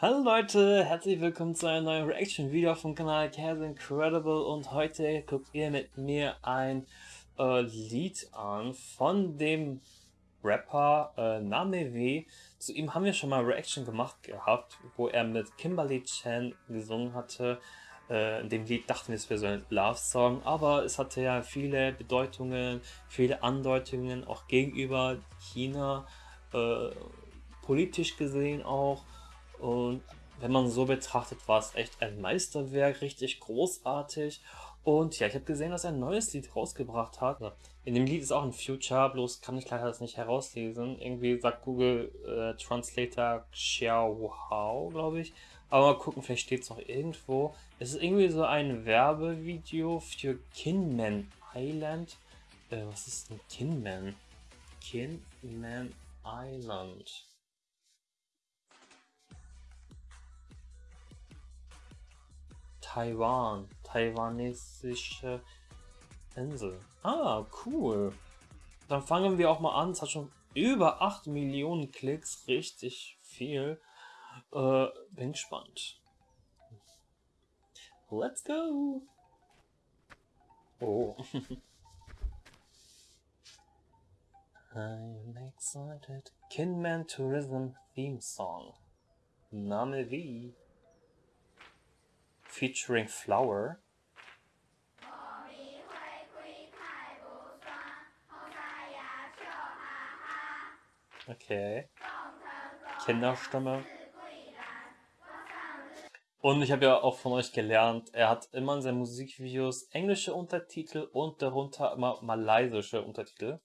Hallo Leute, herzlich willkommen zu einem neuen Reaction-Video vom Kanal Cares Incredible und heute guckt ihr mit mir ein äh, Lied an von dem Rapper äh, Name Zu ihm haben wir schon mal Reaction gemacht gehabt, wo er mit Kimberly Chan gesungen hatte. Äh, in dem Lied dachten wir, es wäre so ein Love-Song, aber es hatte ja viele Bedeutungen, viele Andeutungen, auch gegenüber China, äh, politisch gesehen auch. Und wenn man so betrachtet, war es echt ein Meisterwerk, richtig großartig. Und ja, ich habe gesehen, dass er ein neues Lied rausgebracht hat. In dem Lied ist auch ein Future, bloß kann ich leider das nicht herauslesen. Irgendwie sagt Google äh, Translator Xiao Hao, glaube ich. Aber mal gucken, vielleicht steht es noch irgendwo. Es ist irgendwie so ein Werbevideo für Kinman Island. Äh, was ist denn Kinman? Kinman Island. Taiwan. Taiwanesische Insel. Ah, cool. Dann fangen wir auch mal an. Es hat schon über 8 Millionen Klicks. Richtig viel. Äh, bin gespannt. Let's go! Oh. I'm excited. Kinman Tourism Theme Song. Name wie featuring Flower. Okay. Kinderstimme. Und ich habe ja auch von euch gelernt, er hat immer in seinen Musikvideos englische Untertitel und darunter immer malaysische Untertitel.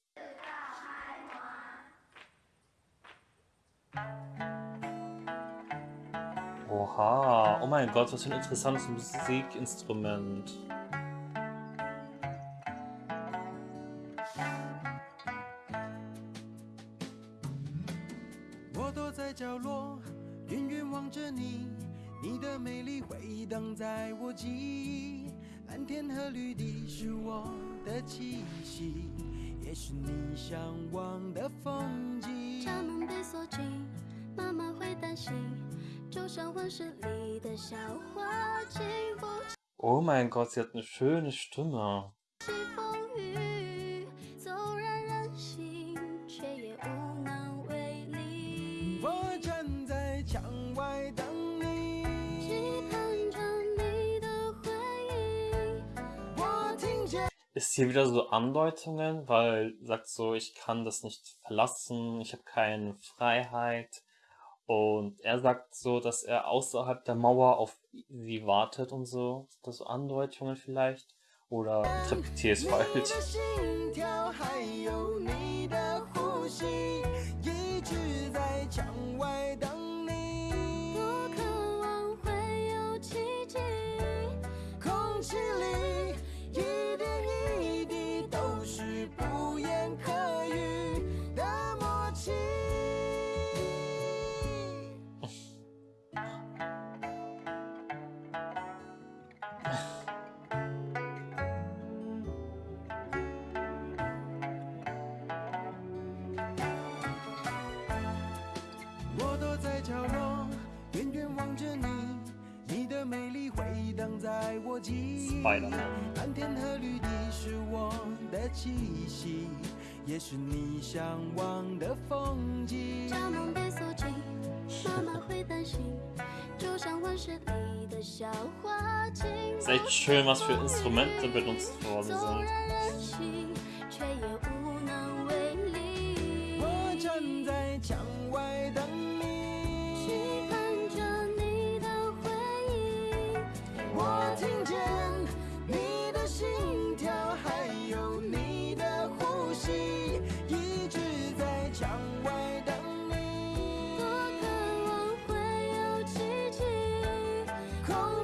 Oha, oh mein Gott, was für ein interessantes Musikinstrument. Oh mein Gott, sie hat eine schöne Stimme. Ist hier wieder so Andeutungen, weil sagt so, ich kann das nicht verlassen, ich habe keine Freiheit. Und er sagt so, dass er außerhalb der Mauer auf sie wartet und so. Das so Andeutungen vielleicht? Oder interpretiere es falsch? 蓝天和绿地是我的气息，也是你向往的风景。家门被锁紧，妈妈会担心，就像温室里的小花精。Ist echt schön, was für Instrumente benutzt worden sind.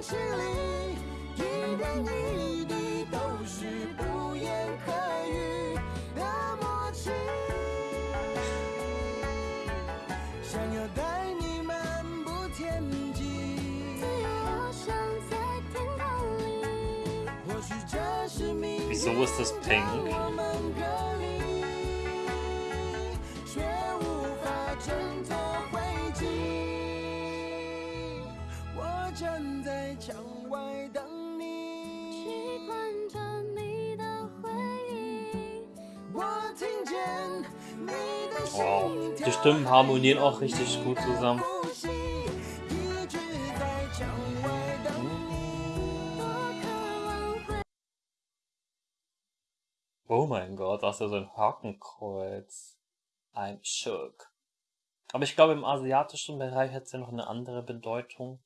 事里，一点一滴都是不言可喻的默契。想要带你漫步天际，自由翱翔在天堂里。或许这是命运。墙外等你，习惯着你的回应，我听见你的心跳。Die Stimmen harmonieren auch richtig gut zusammen. Oh mein Gott, das ist ja so ein Hakenkreuz. I'm shook. Aber ich glaube, im asiatischen Bereich hat es ja noch eine andere Bedeutung.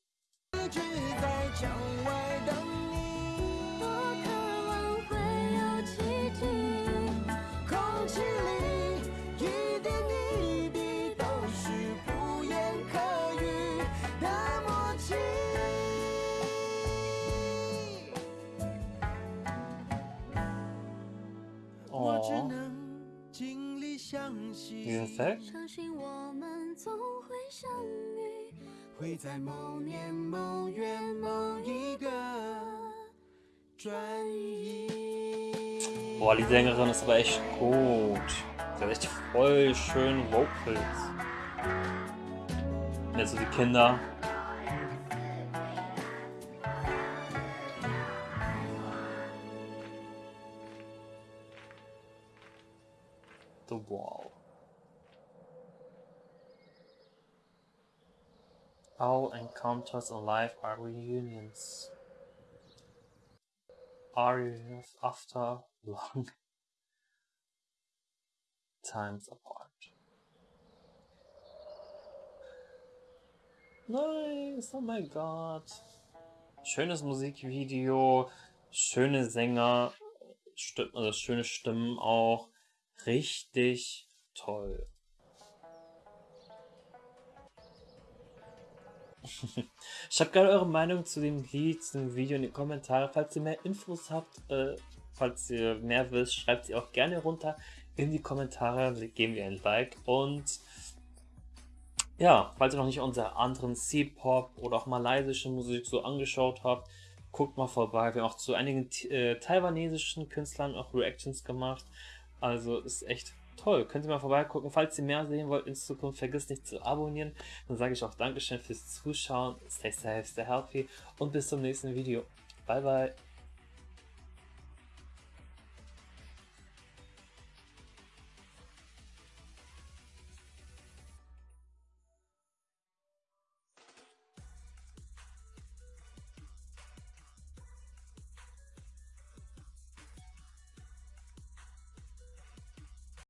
Music? Boah, die Sängerin ist aber echt gut. Sie hat echt voll schön Vocals. Also die Kinder The Wall. All encounters in life are reunions. Are reunions after long times apart. Nice, oh mein Gott. Schönes Musikvideo, schöne Sänger, also schöne Stimmen auch. Richtig toll. Schreibt gerne eure Meinung zu dem Lied, zu dem Video in die Kommentare. Falls ihr mehr Infos habt, äh, falls ihr mehr wisst, schreibt sie auch gerne runter in die Kommentare. Geben wir ein Like. Und ja, falls ihr noch nicht unsere anderen C-Pop oder auch malaysische Musik so angeschaut habt, guckt mal vorbei. Wir haben auch zu einigen äh, taiwanesischen Künstlern auch Reactions gemacht. Also ist echt toll. Könnt ihr mal vorbeigucken. Falls ihr mehr sehen wollt in Zukunft, vergisst nicht zu abonnieren. Dann sage ich auch Dankeschön fürs Zuschauen. Stay safe, stay healthy und bis zum nächsten Video. Bye, bye.